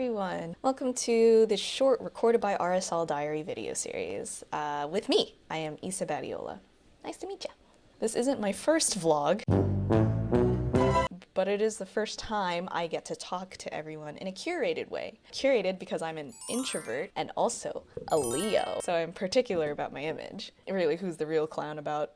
everyone. Welcome to this short recorded by RSL Diary video series uh, with me. I am Isa Badiola. Nice to meet you. This isn't my first vlog, but it is the first time I get to talk to everyone in a curated way. Curated because I'm an introvert and also a Leo, so I'm particular about my image. Really, who's the real clown about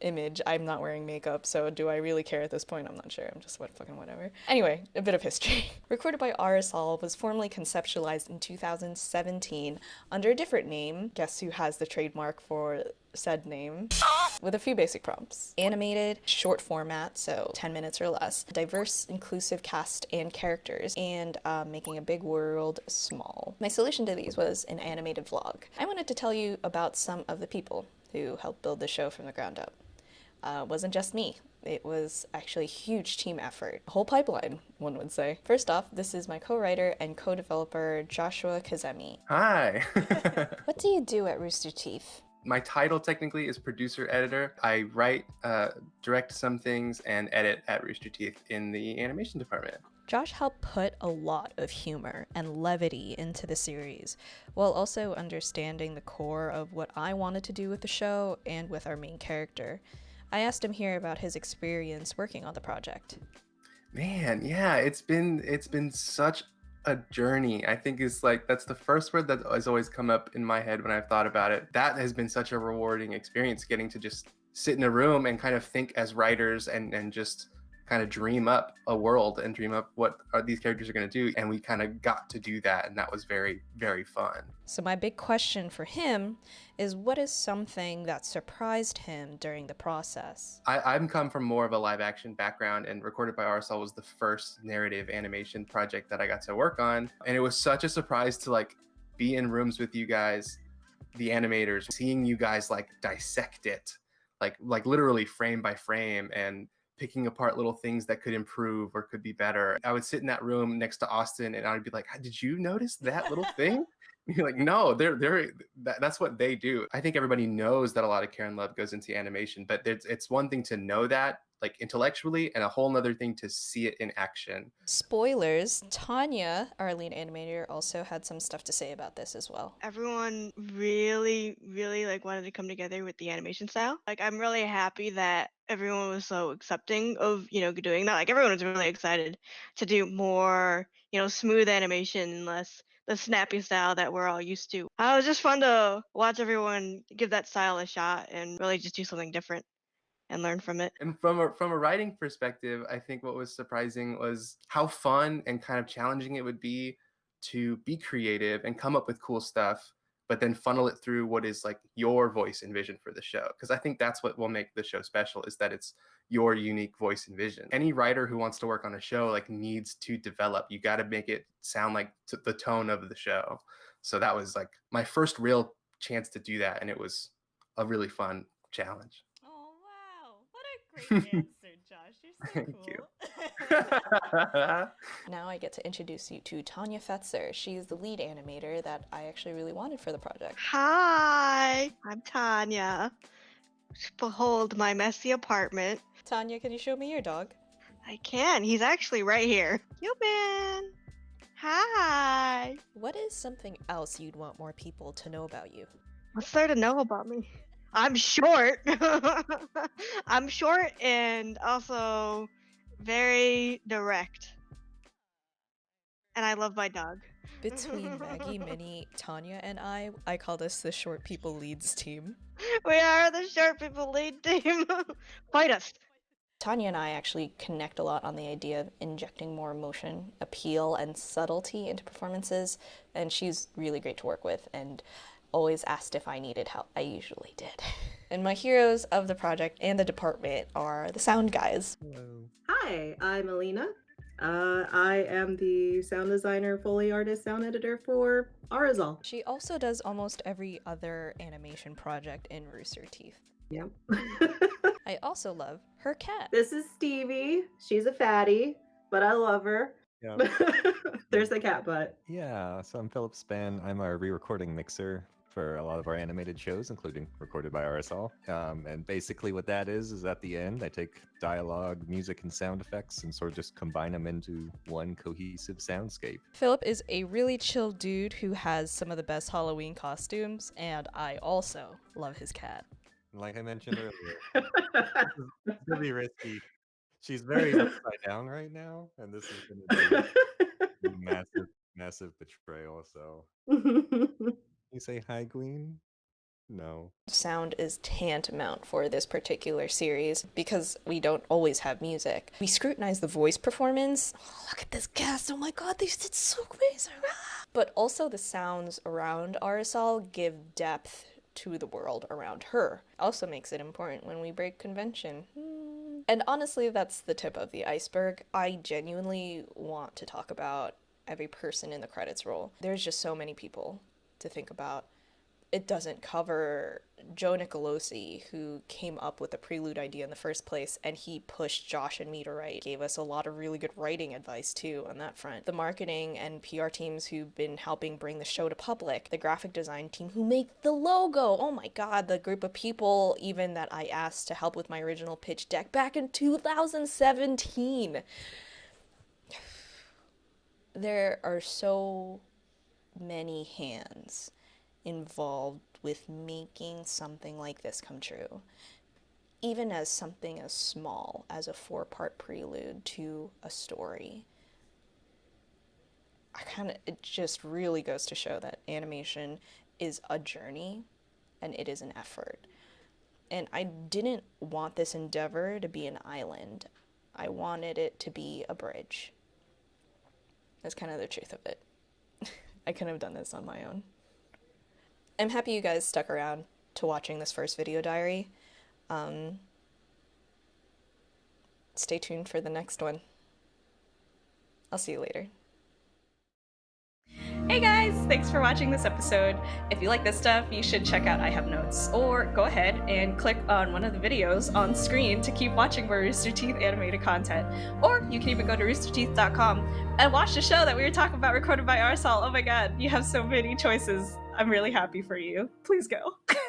image. I'm not wearing makeup, so do I really care at this point? I'm not sure. I'm just what fucking whatever. Anyway, a bit of history. Recorded by RSL was formally conceptualized in 2017 under a different name. Guess who has the trademark for said name with a few basic prompts. Animated, short format, so 10 minutes or less, diverse, inclusive cast and characters, and uh, making a big world small. My solution to these was an animated vlog. I wanted to tell you about some of the people who helped build the show from the ground up uh, wasn't just me. It was actually a huge team effort. A whole pipeline, one would say. First off, this is my co-writer and co-developer Joshua Kazemi. Hi. what do you do at Rooster Teeth? My title technically is producer editor. I write, uh, direct some things, and edit at Rooster Teeth in the animation department. Josh helped put a lot of humor and levity into the series, while also understanding the core of what I wanted to do with the show and with our main character. I asked him here about his experience working on the project. Man, yeah, it's been it's been such a journey. I think is like that's the first word that has always come up in my head when I've thought about it. That has been such a rewarding experience getting to just sit in a room and kind of think as writers and and just kind of dream up a world and dream up what are these characters are going to do and we kind of got to do that and that was very very fun. So my big question for him is what is something that surprised him during the process? I, i'm come from more of a live action background and recorded by rsl was the first narrative animation project that i got to work on. And it was such a surprise to like be in rooms with you guys the animators seeing you guys like dissect it like like literally frame by frame and picking apart little things that could improve or could be better. I would sit in that room next to Austin and I'd be like, did you notice that little thing? You're like, no, they're they're that, that's what they do. I think everybody knows that a lot of care and love goes into animation, but it's it's one thing to know that like intellectually and a whole nother thing to see it in action. Spoilers, Tanya, our lead animator, also had some stuff to say about this as well. Everyone really, really like wanted to come together with the animation style. Like I'm really happy that everyone was so accepting of, you know, doing that. Like everyone was really excited to do more, you know, smooth animation and less the snappy style that we're all used to. Uh, it was just fun to watch everyone give that style a shot and really just do something different and learn from it. And from a, from a writing perspective, I think what was surprising was how fun and kind of challenging it would be to be creative and come up with cool stuff, but then funnel it through what is like your voice and vision for the show. Because I think that's what will make the show special is that it's your unique voice and vision. Any writer who wants to work on a show like needs to develop. You got to make it sound like the tone of the show. So that was like my first real chance to do that, and it was a really fun challenge. Great answer, Josh. You're so Thank cool. You. now I get to introduce you to Tanya Fetzer. She's the lead animator that I actually really wanted for the project. Hi, I'm Tanya. Behold my messy apartment. Tanya, can you show me your dog? I can. He's actually right here. Yo, man. Hi. What is something else you'd want more people to know about you? What's there to know about me? I'm short. I'm short and also very direct. And I love my dog. Between Maggie, Minnie, Tanya, and I, I call this the Short People Leads team. We are the Short People Lead team. Fight us. Tanya and I actually connect a lot on the idea of injecting more emotion, appeal, and subtlety into performances, and she's really great to work with. And always asked if I needed help. I usually did. And my heroes of the project and the department are the sound guys. Hello. Hi, I'm Alina. Uh, I am the sound designer, Foley artist, sound editor for RSL. She also does almost every other animation project in Rooster Teeth. Yep. I also love her cat. This is Stevie. She's a fatty, but I love her. Yep. There's the cat butt. Yeah, so I'm Philip Span. I'm our re recording mixer for a lot of our animated shows, including recorded by RSL. Um, and basically, what that is is at the end, I take dialogue, music, and sound effects and sort of just combine them into one cohesive soundscape. Philip is a really chill dude who has some of the best Halloween costumes, and I also love his cat. Like I mentioned earlier, it's gonna be risky. She's very upside down right now, and this is gonna be a massive, massive betrayal. So you say hi, Queen? No. Sound is tantamount for this particular series because we don't always have music. We scrutinize the voice performance. Oh, look at this cast. Oh my god, they did so amazing. But also the sounds around RSL give depth to the world around her. Also makes it important when we break convention. Hmm. And honestly, that's the tip of the iceberg. I genuinely want to talk about every person in the credits roll. There's just so many people to think about it doesn't cover Joe Nicolosi, who came up with the prelude idea in the first place, and he pushed Josh and me to write. Gave us a lot of really good writing advice too on that front. The marketing and PR teams who've been helping bring the show to public, the graphic design team who made the logo. Oh my god, the group of people even that I asked to help with my original pitch deck back in 2017. There are so many hands involved with making something like this come true. Even as something as small as a four part prelude to a story. I kind of, it just really goes to show that animation is a journey and it is an effort. And I didn't want this endeavor to be an island, I wanted it to be a bridge. That's kind of the truth of it. I couldn't have done this on my own. I'm happy you guys stuck around to watching this first video diary. Um, stay tuned for the next one. I'll see you later. Hey guys, thanks for watching this episode. If you like this stuff, you should check out I Have Notes, or go ahead and click on one of the videos on screen to keep watching more Rooster Teeth animated content. Or you can even go to roosterteeth.com and watch the show that we were talking about recorded by RSL. Oh my god, you have so many choices. I'm really happy for you. Please go.